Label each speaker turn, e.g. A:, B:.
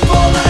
A: people